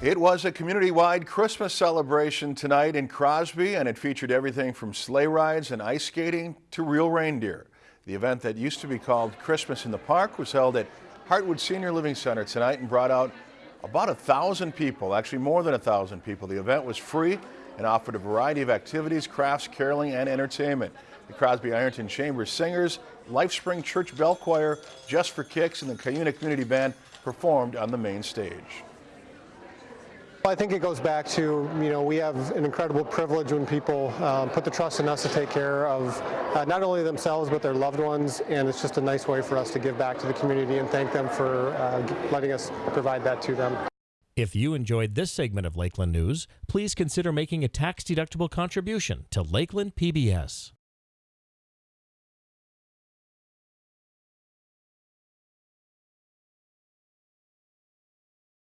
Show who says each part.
Speaker 1: It was a community-wide Christmas celebration tonight in Crosby and it featured everything from sleigh rides and ice skating to real reindeer. The event that used to be called Christmas in the Park was held at Heartwood Senior Living Center tonight and brought out about a thousand people, actually more than a thousand people. The event was free and offered a variety of activities, crafts, caroling, and entertainment. The Crosby Ironton Chamber Singers, Lifespring Church Bell Choir, Just for Kicks, and the Cuyuna Community Band performed on the main stage.
Speaker 2: I think it goes back to, you know, we have an incredible privilege when people um, put the trust in us to take care of uh, not only themselves but their loved ones and it's just a nice way for us to give back to the community and thank them for uh, letting us provide that to them.
Speaker 3: If you enjoyed this segment of Lakeland News, please consider making a tax-deductible contribution to Lakeland PBS.